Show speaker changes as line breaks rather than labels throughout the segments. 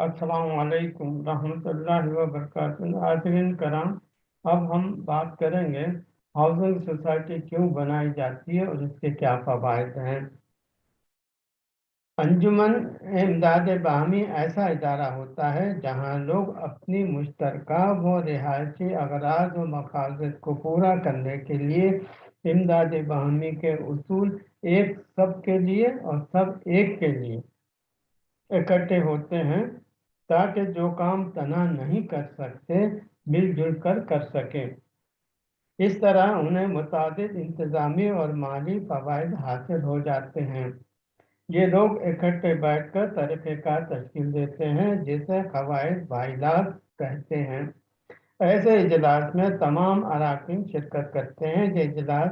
असलकम रहमतुल्लाहि व बरकातुहू कराम, अब हम बात करेंगे, हाउसिंग सोसाइटी क्यों बनाई जाती है और इसके क्या फ़वाद हैं? अंजुमन इमदाद बाहमी ऐसा इदारा होता है, जहाँ लोग अपनी मुश्तरका व रिहायशी अगराज व मकासद को पूरा करने के लिए इमदाद बाहमी के असूल एक सब के लिए और सब एक के लिए। इकट्ठे होते हैं, ताकि जो काम तना नहीं कर सकते, मिलजुल कर कर सकें। इस तरह उन्हें मुताद इंतज़ामी और माली फ़वाद हासिल हो जाते हैं। ये लोग इकट्ठे बैठकर तरीक़ेकार तश्कील देते हैं, जिसे कवायद वाइलात कहते हैं। ऐसे इजलास में तमाम अरकान शिरकत करते हैं ये इजलास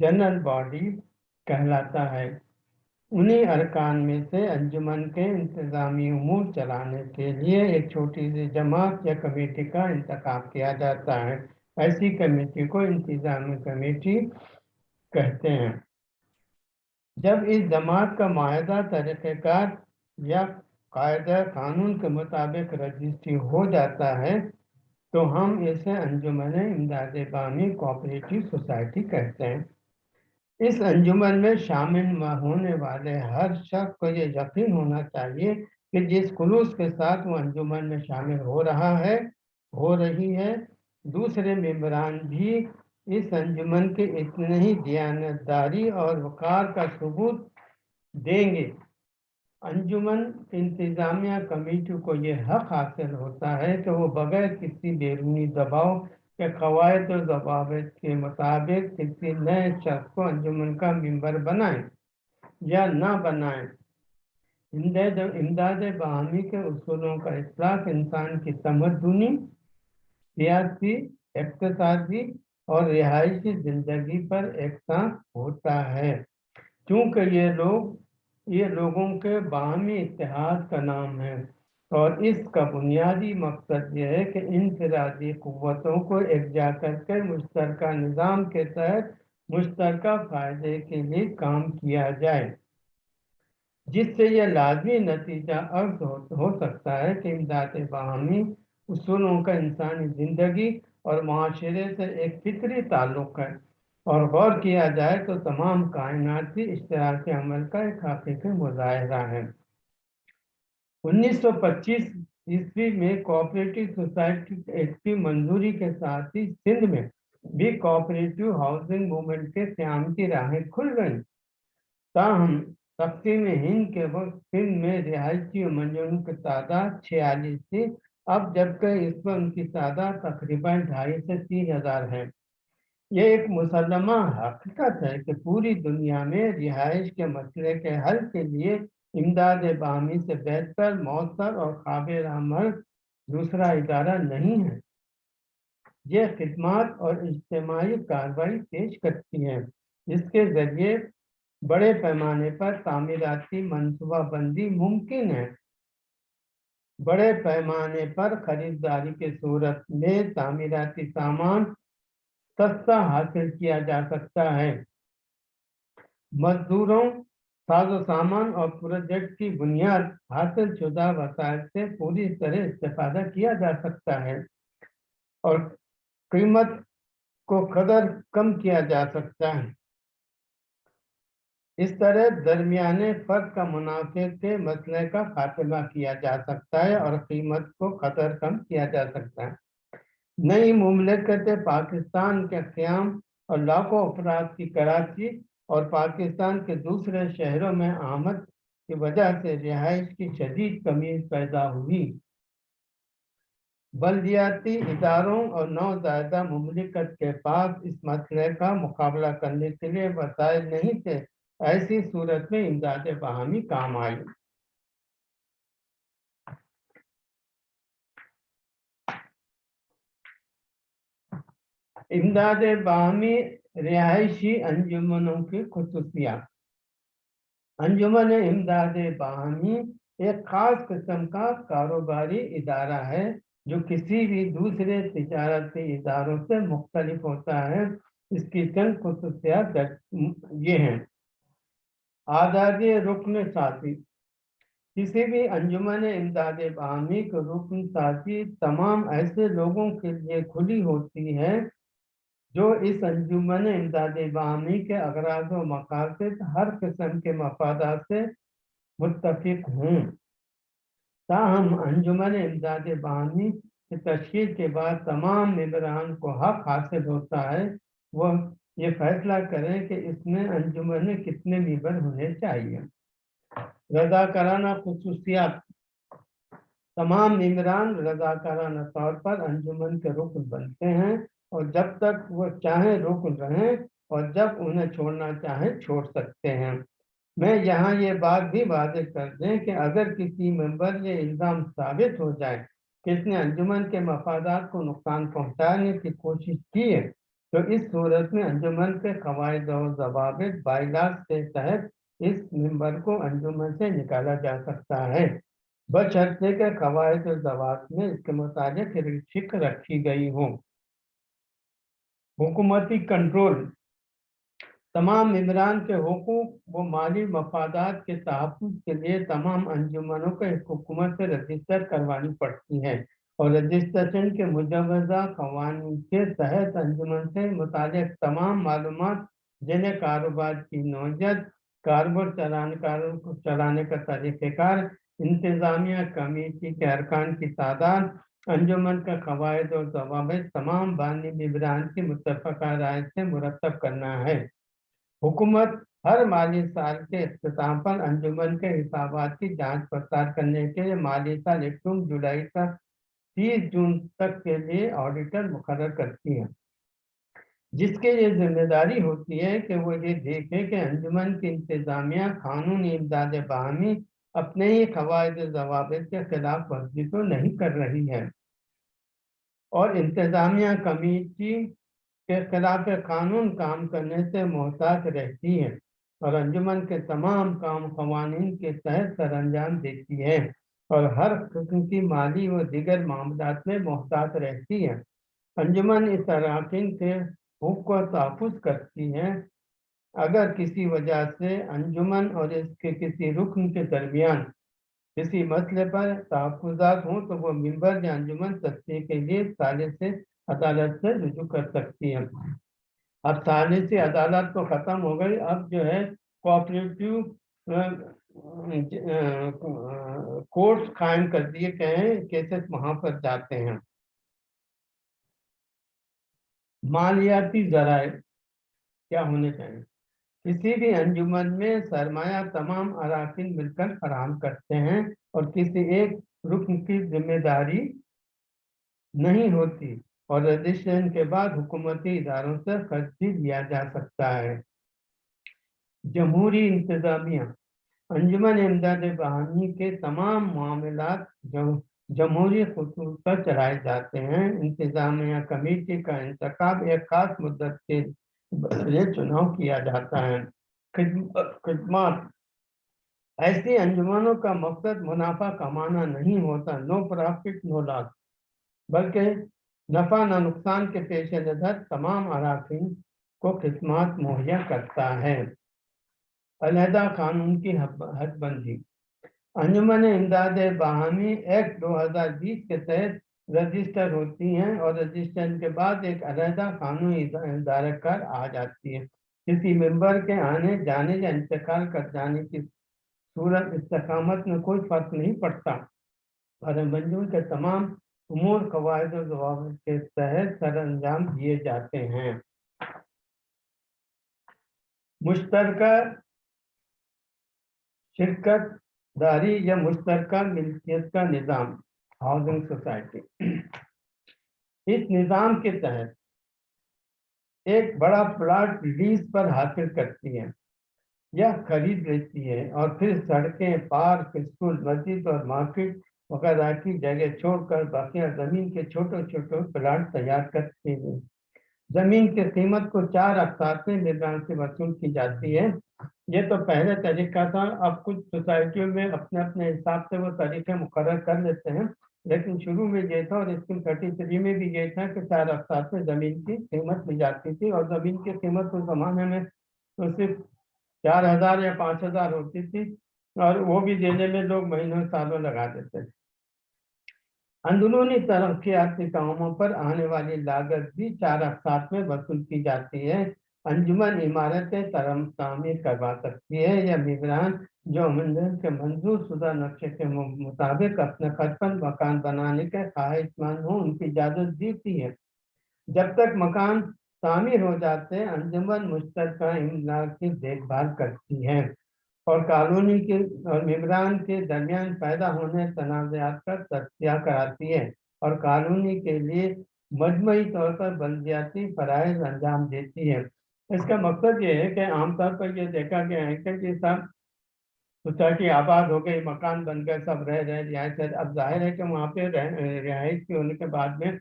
जनरल बॉडी कहलाता है। उन्हीं अरकान में से अंजुमन के इंतज़ामी अमूर चलाने के लिए एक छोटी सी जमात या कमेटी का इंतखब किया जाता है। ऐसी कमेटी को इंतज़ामी कमेटी कहते हैं। जब इस जमात का माहा तरीक़ार या कायदा कानून के मुताबिक रजिस्ट्री हो जाता है तो हम इसे अंजुमन इमदाद बामी कोऑपरेटिव सोसाइटी कहते हैं। इस अंजुमन में शामिल होने वाले हर शख्स को ये यकीन होना चाहिए कि जिस खुलूस के साथ वो अंजुमन में शामिल हो रहा है, हो रही है, दूसरे मेम्बरान भी इस अंजुमन के इतने ही दयानतदारी और वक़ार का सबूत देंगे। अंजुमन इंतज़ामिया कमेटी को यह हक हासिल होता है कि वो बगैर किसी बैरूनी दबाव के कवायद और जवाब के मुताबिक किसी नए शख्स को अंजुमन का मेंबर बनाए या ना बनाए। इमदाद बहामी के असूलों का इतलाक इंसान की तमदनी सियासी इकतदी और रिहायशी ज़िंदगी पर एक साथ होता है। क्योंकि ये लोग, ये लोगों के बाहमी इतिहाद का नाम है। और इसका बुनियादी मकसद यह है कि इनफरादी क़वतों को एकजा करके मुश्तर निज़ाम के तहत मुश्तर फ़ायदे के लिए काम किया जाए। जिससे यह लाजमी नतीजा अर्ज़ हो, हो सकता है कि इमदाद बाहमी उसूलों का इंसानी ज़िंदगी और माशरे से एक फितरी ताल्लुक़ है। और गौर किया जाए तो तमाम कायनाती इश्तराक अमल का एक हकीकी मुजाहरा है। 1925 ईस्वी में कोऑपरेटिव सोसाइटी एक्ट की मंजूरी के साथ ही सिंध में भी कोऑपरेटिव हाउसिंग मूवमेंट के क्याम की राहें खुल गई। ताहम तकसीम हिंद के वक्त सिंध में रिहायशी मंजूरों की तादाद छियालीस थी। अब जबकि इस पर उनकी तादाद तकरीबन ढाई से तीन हज़ार है। ये एक मुसलमा हकीकत है कि पूरी दुनिया में रिहाइश के मसले के हल के लिए इमदाद बामी से बेहतर मौसर और काबिल अमल दूसरा इदारा नहीं है। ये खदमात और इज्तमाही कार्रवाई पेश करती हैं, जिसके ज़रिए बड़े पैमाने पर तामीराती मनसूबाबंदी मुमकिन है। बड़े पैमाने पर खरीदारी के सूरत में तामीराती सामान सस्ता हासिल किया जा सकता है। मजदूरों साजो सामान और प्रोजेक्ट की बुनियाद हासिल शुदा वसायल से पूरी तरह इस्तेफादा किया जा सकता है और कीमत को कदर कम किया जा सकता है। इस तरह दरमियाने फ़र्क का मुनाफे के मसले का खात्मा किया जा सकता है और कीमत को कदर कम किया जा सकता है। नई मुमलकत पाकिस्तान के क्याम और लाखों अफराद की कराची और पाकिस्तान के दूसरे शहरों में आमद की वजह से रिहाइश की शदीद कमी पैदा हुई। बल्दियाती इदारों और नौजायदा ममलिकत के पास इस मसले का मुकाबला करने के लिए वसाइल नहीं थे, ऐसी सूरत में इमदाद बहामी काम आई। इमदाद बाहमी रिहायशी अंजुमनों की खसूसियात अंजुमन इमदाद बाहमी एक ख़ास किस्म का कारोबारी इदारा है जो किसी भी दूसरे तजारती इदारों से मुख्तलिफ़ होता है इसकी चंद खसूसियात ये हैं आज़ादी रुकन साथी किसी भी अंजुमन इमदाद बाहमी को रुकन साथी तमाम ऐसे लोगों के लिए खुली होती है जो इस अंजुमन इमदाद बाहमी के अगराज व मकासद हर किस्म के मफादा से मुतफिक हों। ताहम अंजुमन इमदाद बाहमी की तश्कील के बाद तमाम मबरान को हक हासिल होता है। वह ये फैसला करें कि इसमें अंजुमन कितने मीबर होने चाहिए। रजाकाराना खसूसियात। तमाम ममरान रजाकाराना तौर पर अंजुमन के रुकन बनते हैं। और जब तक वो चाहे रुक रहें और जब उन्हें छोड़ना चाहे छोड़ सकते हैं। मैं यहाँ ये बात भी वादे कर दें कि अगर किसी मेंबर ये इल्ज़ाम साबित हो जाए कि इसने अंजुमन के मफादात को नुकसान पहुँचाने की कोशिश की है तो इस सूरत में अंजुमन के कवायद और जवाब बाइलास के तहत इस मेंबर को अंजुमन से निकाला जा सकता है। बशर्ते के कवायद और जवाब में इसके मुताबिक शिक रखी गई हो। हुकूमती कंट्रोल। तमाम इमरान के हकूक व माली मफादात के तहफ़ के लिए तमाम अंजुमनों को हुकूमत से रजिस्टर करवानी पड़ती है और रजिस्ट्रेशन के मुजवजा कवानी के तहत अंजुमन से मुतल तमाम मालूम जिन्हें कारोबार की नौजत, कारोबार चलाने कार चलाने का तरीक़ेकार, इंतज़ामिया कमेटी के अरकान की तादाद अंजुमन का कवायद और जवाब तमाम बानी बिबरान की मुतफ़ा राय से मुरतब करना है। हुकूमत हर माली साल के अख्ताम पर अंजुमन के हिसाब की जाँच पड़ताल करने के लिए माली साल एकम जुलाई तक तीस जून तक के लिए ऑडिटर मुकर करती है। जिसके ये ज़िम्मेदारी होती है कि वो ये देखे कि अंजुमन की इंतजामिया कानूनी इमदाद बाहमी अपने ही कवायद जवाब के खिलाफ वर्जी तो नहीं कर रही है। और इंतजामिया कमेटी के खिलाफ कानून काम करने से मोहताज रहती है और अंजुमन के तमाम काम कवानीन के तहत सर अंजाम देती है और हर किस्म की माली व दिगर मामला में मोहतात रहती है। अंजुमन इस अरकान के हुक को तहफ़ करती है अगर किसी वजह से अंजुमन और इसके किसी रुकन के दरमियान किसी मसले पर तहफ़ात हों तो वो मंबर या अंजुमन सत्य के लिए साले से अदालत से रजू कर सकती है। अब साले से अदालत तो ख़त्म हो गई, अब जो है कोऑपरेटिव कोर्स कायम कर दिए गए हैं, केसेस वहाँ पर जाते हैं। मालियाती जराए क्या होने चाहिए? किसी भी अंजुमन में सरमाया तमाम अरकान मिलकर फराम करते हैं और किसी एक रुकन की ज़िम्मेदारी नहीं होती और रजिस्ट्रेशन के बाद हुकूमती इदारों से खर्च भी लिया जा सकता है। जमहूरी इंतजामिया। अंजुमन इमदाद बहानी के तमाम मामला जमहूरी खसूस पर चलाए जाते हैं। इंतजामिया कमेटी का इंतखब एक खास मुद्दत के लिए चुनाव किया जाता है, खिदमत ऐसी अंजुमनों का मकसद मुनाफा कमाना नहीं होता, नो प्रॉफिट नो लॉस बल्कि नफा न नुकसान के पेश नज़र तमाम अरकान को खिदमत मुहैया करता है। अलहदा कानून की हदबंदी। अंजुमन इमदाद बाहमी एक्ट 2020 के तहत रजिस्टर होती हैं और रजिस्ट्रेशन के बाद एक अलहदा कानूनी दायरकार आ जाती है। किसी मेंबर के आने, जाने या इंतकाल कर जाने की सूरत, इस्तकामत में कोई फ़र्क नहीं पड़ता। और मंजूर के तमाम उमूर कवायद और जवाब के तहत सर अंजाम दिए जाते हैं। मुश्तरका शिरकत दारी या मुश्तर मिल्कियत का निज़ाम। हाउसिंग सोसाइटी इस निज़ाम के तहत एक बड़ा प्लाट लीज पर हासिल करती है। या खरीद लेती है और फिर सड़कें पार्क स्कूल मस्जिद और मार्केट वगैरह की जगह छोड़कर बाकी ज़मीन के छोटे छोटे प्लाट तैयार करती है। ज़मीन की कीमत को चार अफ्तार में निगरान से वसूल की जाती है। ये तो पहले तरीका था, अब कुछ सोसाइटियों में अपने अपने हिसाब से वो तरीके मुकर कर लेते हैं। लेकिन शुरू में ये था और स्कीम थर्टी थ्री में भी ये था कि चार अफ्तार में ज़मीन की कीमत ली जाती थी और ज़मीन की कीमत उस ज़माने में तो सिर्फ़ चार हज़ार या पाँच हज़ार होती थी और वो भी देने में लोग महीनों सालों लगा देते हैं अंदरूनी तरक्याती कामों पर आने वाली लागत भी चार अकसात में वसूल की जाती है। अंजुमन इमारतें तरम तामीर करवा सकती है या निगरान जो मंजिल के मंजूर शुदा नक्शे के मुताबिक अपने खर्च मकान बनाने के ख्वाहिशमंद हो, उनकी इजाज़त देती है। जब तक मकान तामीर हो जाते हैं, अंजुमन मुश्तर इमला की देखभाल करती है। और कॉलोनी के और निगरान के दरमियान पैदा होने तनाज़ात का तस्या कराती है और कॉलोनी के लिए मजमूई तौर पर बल्दियाती फ़रज़ अंजाम देती है। इसका मकसद ये है कि आमतौर पर यह देखा गया है कि सब सोसाइटी आबाद हो गई, मकान बन गए, सब रह रहे रिहायश अब ज़ाहिर है कि वहाँ पे रिहाइश के होने के बाद में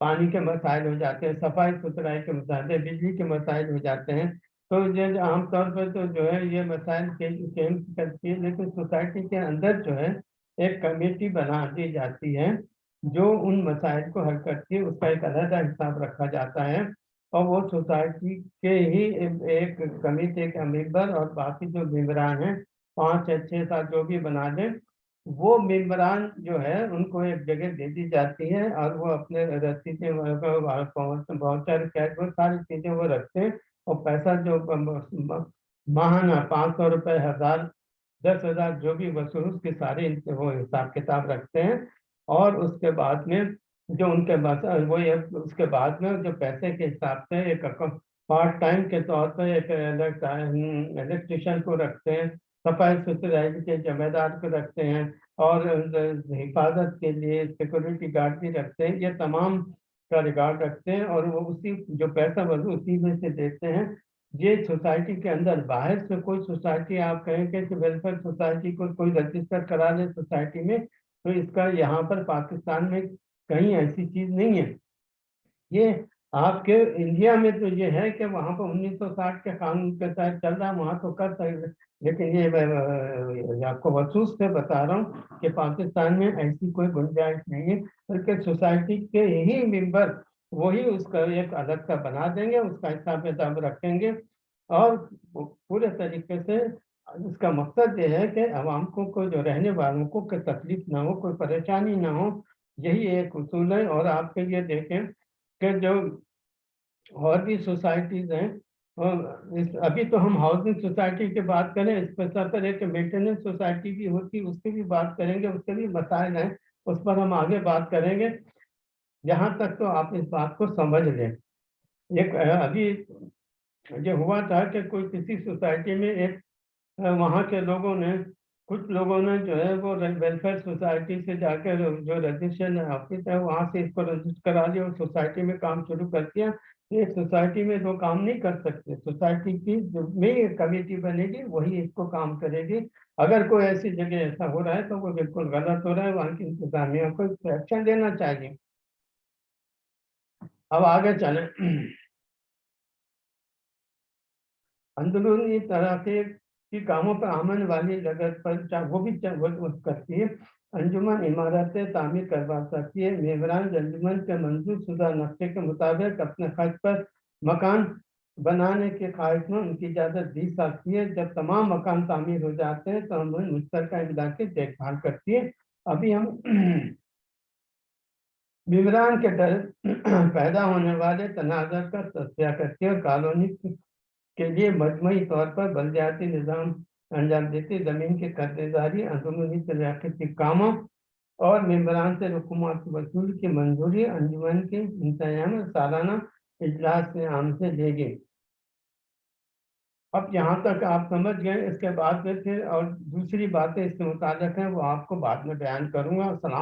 पानी के मसाइल हो जाते हैं सफ़ाई सुथराई के मसाइल, बिजली के मसाइल हो जाते हैं। तो ये आमतौर पर तो जो है ये मसाइल चेंज करती है लेकिन सोसाइटी के अंदर जो है एक कमेटी बना दी जाती है जो उन मसाइल को हल करती है उसका एक अलग हिसाब रखा जाता है और वो सोसाइटी के ही एक कमेटी के मेंबर और बाकी जो मेम्बरान हैं पाँच या छः सात जो भी बना दें वो मेम्बरान जो है उनको एक जगह दे दी जाती है और वो अपने रसीदें वाउचर कैश वो सारी चीज़ें वो रखते हैं और पैसा जो माहाना पाँच सौ रुपये हज़ार, दस हज़ार जो भी वसूल उसके सारे वो हिसाब किताब रखते हैं। और उसके बाद में जो उनके पास वो ये, उसके बाद में जो पैसे के हिसाब से एक पार्ट टाइम के तौर पर एक इलेक्ट्रिशियन को रखते हैं, सफ़ाई सुथराई के जिम्मेदार को रखते हैं और हिफाजत के लिए सिक्योरिटी गार्ड भी रखते हैं। ये तमाम का रिकॉर्ड रखते हैं और वो उसी जो पैसा वर्ग उसी में से देते हैं। ये सोसाइटी के अंदर, बाहर से कोई सोसाइटी, आप कहें कि वेलफेयर सोसाइटी को कोई रजिस्टर करा ले सोसाइटी में तो इसका यहाँ पर पाकिस्तान में कहीं ऐसी चीज़ नहीं है। ये आपके इंडिया में तो ये है कि वहाँ पर 1960 के कानून के तहत चल रहा है वहाँ तो कर सकते लेकिन ये आपको वसूस से बता रहा हूँ कि पाकिस्तान में ऐसी कोई गुंजाइश नहीं है बल्कि सोसाइटी के ही मेंबर वही उसका एक अलग सा बना देंगे उसका हिसाब किताब रखेंगे और पूरे तरीके से इसका मकसद ये है कि आवाम को, को जो रहने वालों को कोई तकलीफ़ ना हो कोई परेशानी ना हो यही एक उसूल है और आपके ये देखें कि जो और भी सोसाइटीज़ हैं, और अभी तो हम हाउसिंग सोसाइटी की बात करें इस पर पर एक मेंटेनेंस सोसाइटी भी होती है उसकी भी बात करेंगे, उसके भी मसाइल हैं, उस पर हम आगे बात करेंगे। यहाँ तक तो आप इस बात को समझ लें। एक अभी ये हुआ था कि कोई किसी सोसाइटी में एक वहाँ के लोगों ने कुछ लोगों ने जो है वो वेलफेयर सोसाइटी से जाकर जो रजिस्ट्रेशन है ऑफ़िस है, वहाँ से इसको रजिस्टर करा लिया और सोसाइटी में काम शुरू कर दिया। एक सोसाइटी में दो काम नहीं कर सकते। सोसाइटी की जो में कमेटी बनेगी, वही इसको काम करेगी। अगर कोई ऐसी जगह ऐसा हो रहा है तो वो बिल्कुल गलत हो रहा है। वहाँ की इंतजामिया को एक्शन देना चाहिए। अब आगे चले। अंदरूनी तरह से की कामों पर आमन वाली लगत पर वो भी करती है अंजुमन इमारतें तामीर करवा सकती है मेबरान अंजुमन के मंजूर शुदा नक्शे के मुताबिक अपने खर्च पर मकान बनाने के ख्वाहिश में उनकी इजाज़त दी सकती है। जब तमाम मकान तामीर हो जाते हैं तो हम मुश्तर की देखभाल करती है। अभी हम विवरान के डर पैदा होने वाले तनाज़र का तस्या करती है। कॉलोनी के लिए मजमू तौर पर बलदियाती निज़ाम अंजाम देती, ज़मीन के कर्जदारी अंदरूनी तरक्की कामों और मेम्बरान से हुकूमत वसूल की मंजूरी, अंजुमन के इंतज़ाम सालाना इजलास में आम से लेगी अब यहाँ तक आप समझ गए, इसके बाद में फिर और दूसरी बातें इससे मुतालिक हैं, वो आपको बाद में बयान करूँगा। असल